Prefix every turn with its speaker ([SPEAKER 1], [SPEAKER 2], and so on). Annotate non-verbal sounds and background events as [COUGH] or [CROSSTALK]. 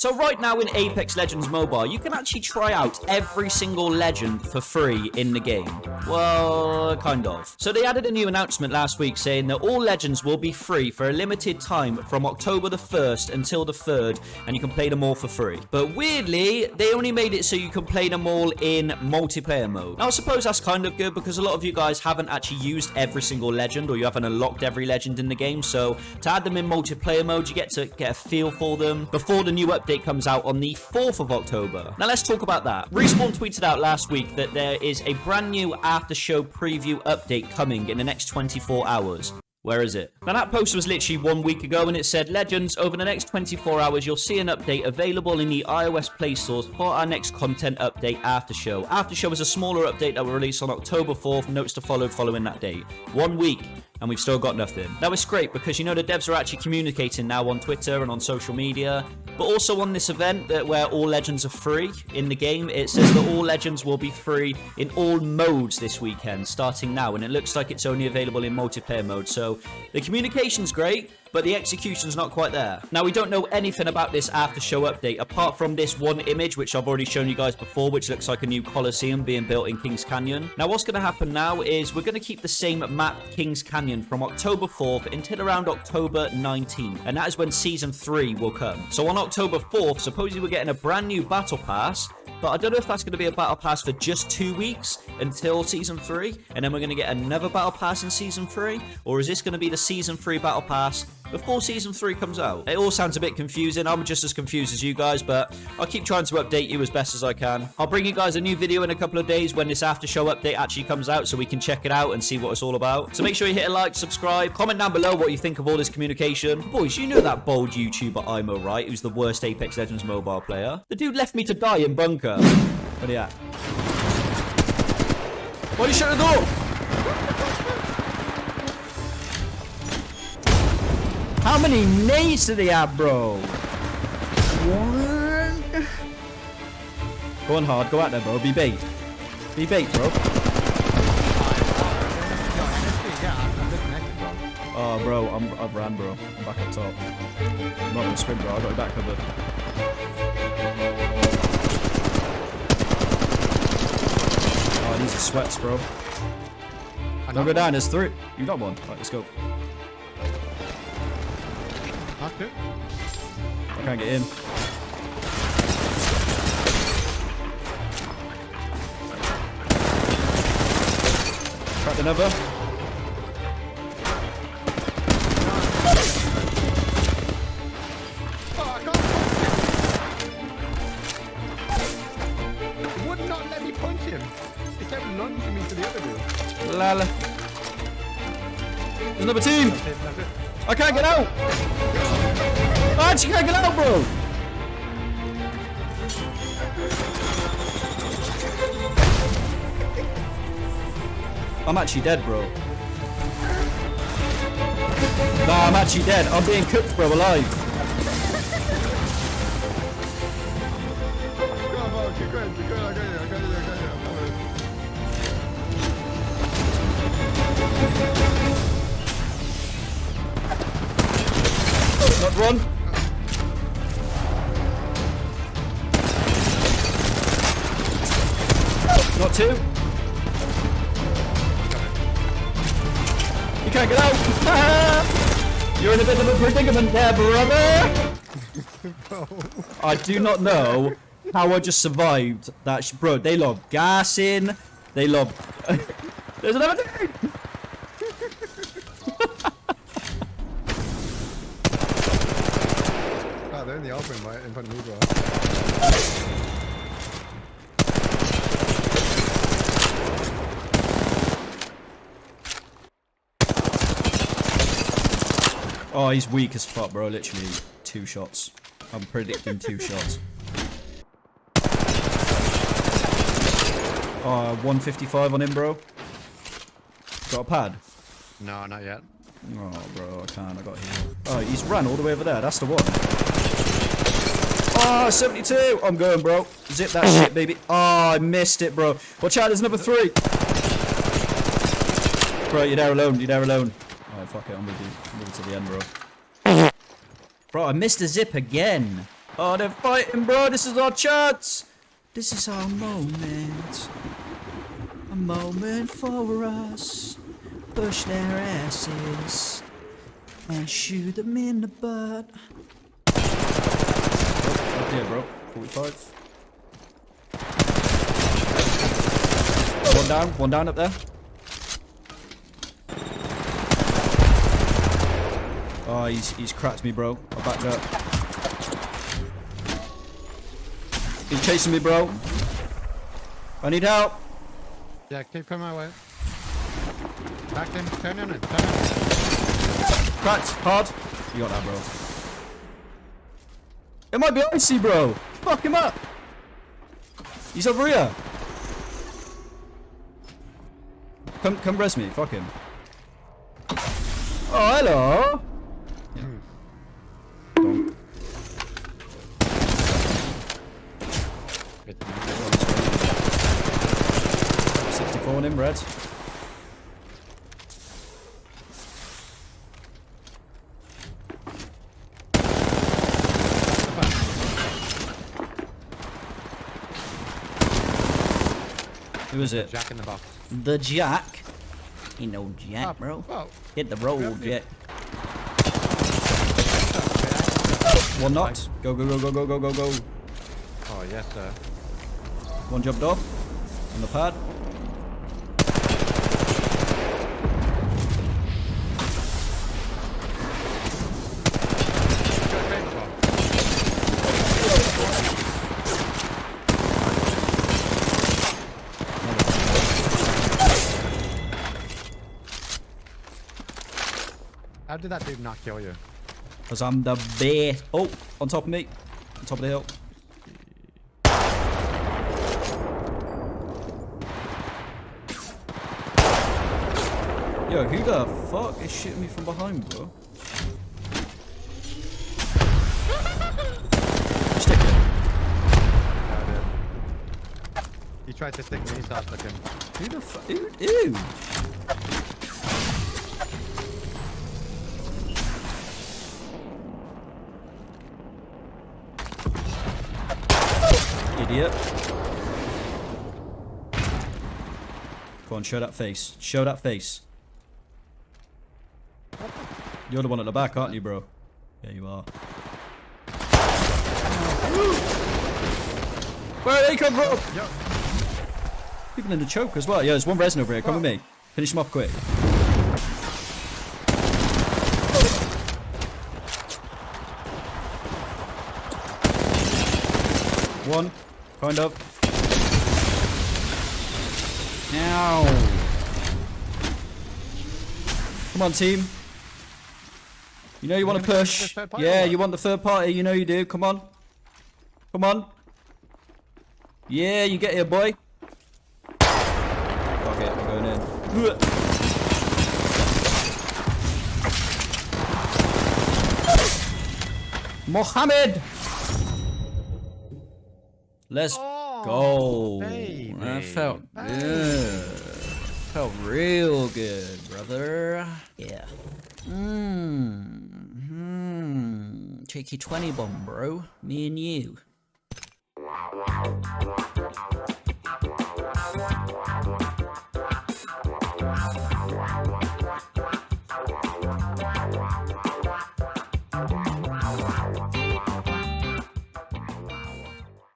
[SPEAKER 1] So right now in Apex Legends Mobile, you can actually try out every single legend for free in the game. Well, kind of. So they added a new announcement last week saying that all legends will be free for a limited time from October the 1st until the 3rd, and you can play them all for free. But weirdly, they only made it so you can play them all in multiplayer mode. Now, I suppose that's kind of good because a lot of you guys haven't actually used every single legend or you haven't unlocked every legend in the game. So to add them in multiplayer mode, you get to get a feel for them before the new update update comes out on the 4th of October. Now let's talk about that. Respawn tweeted out last week that there is a brand new after show preview update coming in the next 24 hours. Where is it? Now that post was literally one week ago and it said, Legends, over the next 24 hours you'll see an update available in the iOS Play Stores for our next content update after show. After show is a smaller update that will release on October 4th, notes to follow following that date. One week and we've still got nothing. Now it's great because you know the devs are actually communicating now on Twitter and on social media, but also on this event that where all legends are free in the game, it says that all legends will be free in all modes this weekend, starting now, and it looks like it's only available in multiplayer mode. So the communication's great, but the execution's not quite there. Now, we don't know anything about this after show update, apart from this one image, which I've already shown you guys before, which looks like a new Coliseum being built in Kings Canyon. Now, what's going to happen now is we're going to keep the same map, Kings Canyon, from October 4th until around October 19th, and that is when Season 3 will come. So on October 4th, supposedly we're getting a brand new Battle Pass, but I don't know if that's going to be a battle pass for just two weeks until season three, and then we're going to get another battle pass in season three, or is this going to be the season three battle pass before season 3 comes out. It all sounds a bit confusing. I'm just as confused as you guys, but I'll keep trying to update you as best as I can. I'll bring you guys a new video in a couple of days when this after show update actually comes out so we can check it out and see what it's all about. So make sure you hit a like, subscribe, comment down below what you think of all this communication. Boys, you know that bold YouTuber Imo, right? Who's the worst Apex Legends mobile player? The dude left me to die in bunker. Where are you at? Why are you shut the door? How many nades do they have, bro? One. Go on hard. Go out there, bro. Be bait. Be bait, bro. Oh, bro. I'm, I've ran, bro. I'm back up top. I'm not going to sprint, bro. I got your back covered. Oh, these are sweats, bro. Don't go down. There's three. You got one. Right, let's go.
[SPEAKER 2] It.
[SPEAKER 1] I can't get in. Cracked another.
[SPEAKER 2] would not let me punch him. He kept lunging me to the other dude.
[SPEAKER 1] Lala. There's another team. I can't get out. Can't get out, bro. I'm actually dead, bro. Nah, I'm actually dead. I'm being cooked, bro, alive. Not one. You can't get out. [LAUGHS] You're in a bit of a predicament there, brother. I do not know how I just survived that. Bro, they love gassing. They love... [LAUGHS] There's another thing.
[SPEAKER 2] Ah, they're in the open right in front of me, bro.
[SPEAKER 1] Oh, he's weak as fuck, bro. Literally two shots. I'm predicting two [LAUGHS] shots. Uh, 155 on him, bro. Got a pad?
[SPEAKER 2] No, not yet.
[SPEAKER 1] Oh, bro, I can't. I got heal. Oh, he's run all the way over there. That's the one. Oh, 72. I'm going, bro. Zip that shit, baby. Oh, I missed it, bro. Watch out, there's number three. Bro, you're there alone. You're there alone. Alright, fuck it. I'm with you. To the end, bro. Bro, I missed a zip again. Oh, they're fighting, bro. This is our chance. This is our moment. A moment for us. Push their asses and shoot them in the butt. Oh, yeah, bro. 45. One down, one down up there. Oh, he's he's cracked me, bro. I backed up. He's chasing me, bro. I need help.
[SPEAKER 2] Yeah, keep coming my way. Back in, turn in it, turn in it.
[SPEAKER 1] Cracked, hard. You got that, bro. It might be icy, bro. Fuck him up. He's over here. Come, come rest me. Fuck him. Oh, hello. Don't.
[SPEAKER 2] Good.
[SPEAKER 1] 64 on him, red. Who is it?
[SPEAKER 2] Jack in the box.
[SPEAKER 1] The Jack. Ain't no Jack,
[SPEAKER 2] Oh,
[SPEAKER 1] bro. Hit the road. Jack. One knocked. Go, go, go, go, go, go, go, go.
[SPEAKER 2] oh yes, sir.
[SPEAKER 1] One jumped off. On the pad.
[SPEAKER 2] Good paintball. How did that dude not kill you?
[SPEAKER 1] Because I'm the best. Oh, on top of me. On top of the hill. Yo, who the fuck is shooting me from behind, bro? Stick it.
[SPEAKER 2] Yeah. He tried to stick me, so I stuck him.
[SPEAKER 1] Who the fuck? Ew. ew. Idiot. Go on, show that face. Show that face. You're the one at the back, aren't you, bro? Yeah, you are. Where they come from?
[SPEAKER 2] Yo,
[SPEAKER 1] People in the choke as well. Yeah, there's one resin over here. Come with me. Finish him off quick. One. Kind up. Now. Come on, team. You know you want to push.
[SPEAKER 2] push the third party or
[SPEAKER 1] Yeah, you want the third party. You know you do. Come on. Come on. Yeah, you get here, boy. Fuck it, I'm going in. Mohammed! Let's
[SPEAKER 2] Oh,
[SPEAKER 1] go.
[SPEAKER 2] baby.
[SPEAKER 1] That felt good. Felt real good, brother. Yeah. Mmm. Mmm. Cheeky 20 bomb, bro. Me and you.